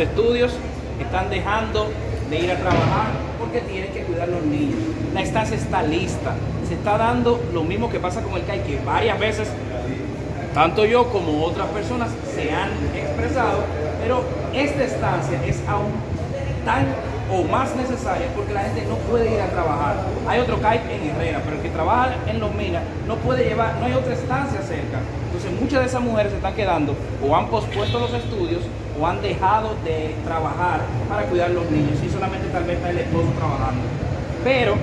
estudios están dejando de ir a trabajar porque tienen que cuidar a los niños. La estancia está lista. Se está dando lo mismo que pasa con el CAI, que varias veces, tanto yo como otras personas se han expresado, pero esta estancia es aún tan o más necesaria porque la gente no puede ir a trabajar. Hay otro CAI en Herrera, pero el que trabaja en Los Minas no puede llevar, no hay otra estancia cerca. Entonces muchas de esas mujeres se están quedando o han pospuesto los estudios o han dejado de trabajar para cuidar a los niños y solamente tal vez está el esposo trabajando. Pero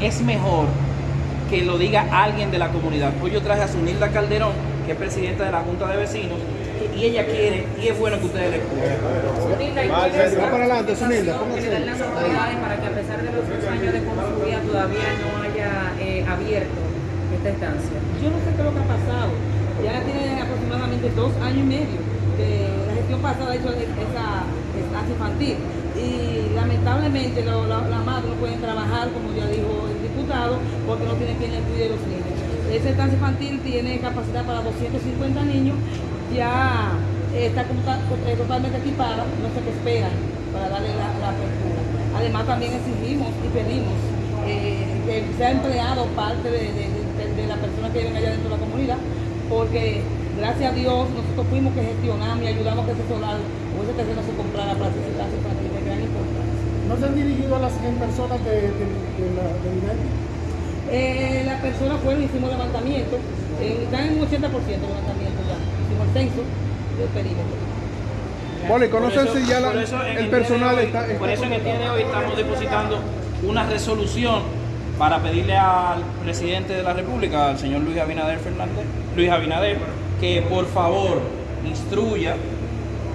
es mejor que lo diga alguien de la comunidad. Hoy yo traje a Sunilda Calderón, que es presidenta de la Junta de Vecinos, y ella quiere, y es bueno que ustedes le escuchen. Sunilda, ¿y cuál es la participación que le dan las autoridades para que a pesar de los dos años de construida todavía no haya eh, abierto esta estancia? Yo no sé qué es lo que ha pasado. Ya tiene aproximadamente dos años y medio de la gestión pasada hecho esa estancia infantil. Y lamentablemente lo- la- las madres no pueden trabajar, como ya dijo el diputado, porque no tienen quien les cuide los niños. Esa estancia infantil tiene capacidad para 250 niños, ya está como ta- eh, totalmente equipada, no sé qué esperan para darle la, la apertura. Además también exigimos y pedimos eh, que sea empleado parte de, de- de- de la persona que viven allá dentro de la comunidad, porque gracias a Dios nosotros fuimos que gestionamos y ayudamos a que ese solar o ese terreno se comprara para hacer estancia infantil de gran importancia. ¿No se han dirigido a las 100 personas de, la? Eh, la persona fueron, hicimos levantamiento, eh, están en un 80% de levantamiento ya, hicimos el censo del perímetro. ¿conocen eso- si ya la- eso el personal hoy- está, está Por eso en el día de hoy estamos depositando una resolución para pedirle al presidente de la República, al señor Luis Abinader Fernández, Luis Abinader, que por favor instruya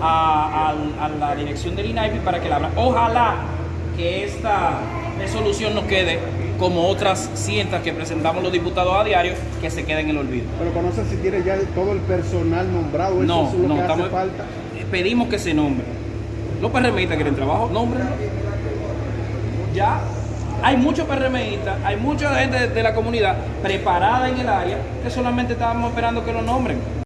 a, a- a la dirección del INAIPI para que la abra. Ojalá que esta resolución no quede como otras cientas que presentamos los diputados a diario, que se queden en el olvido. Pero conocen si tiene ya todo el personal nombrado, eso No, es lo no, que estamos, hace falta. pedimos que se nombre. Los PRMistas quieren trabajo, nombren. Ya hay muchos PRMistas, hay mucha gente de, de la comunidad preparada en el área que solamente estábamos esperando que lo nombren.